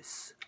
guys.